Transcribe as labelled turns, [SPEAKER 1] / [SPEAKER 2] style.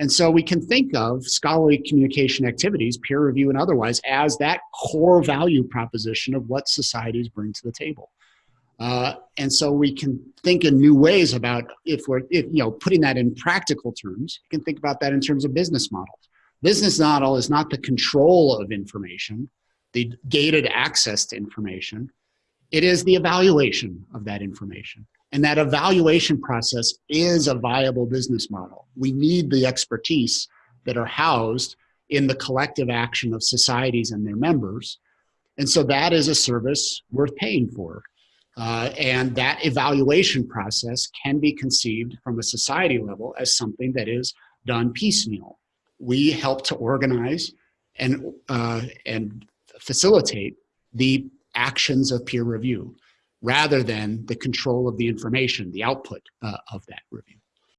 [SPEAKER 1] And so we can think of scholarly communication activities, peer review and otherwise, as that core value proposition of what societies bring to the table. Uh, and so we can think in new ways about if we're, if, you know, putting that in practical terms, you can think about that in terms of business models. Business model is not the control of information, the gated access to information. It is the evaluation of that information. And that evaluation process is a viable business model. We need the expertise that are housed in the collective action of societies and their members. And so that is a service worth paying for. Uh, and that evaluation process can be conceived from a society level as something that is done piecemeal. We help to organize and, uh, and facilitate the actions of peer review rather than the control of the information, the output uh, of that review.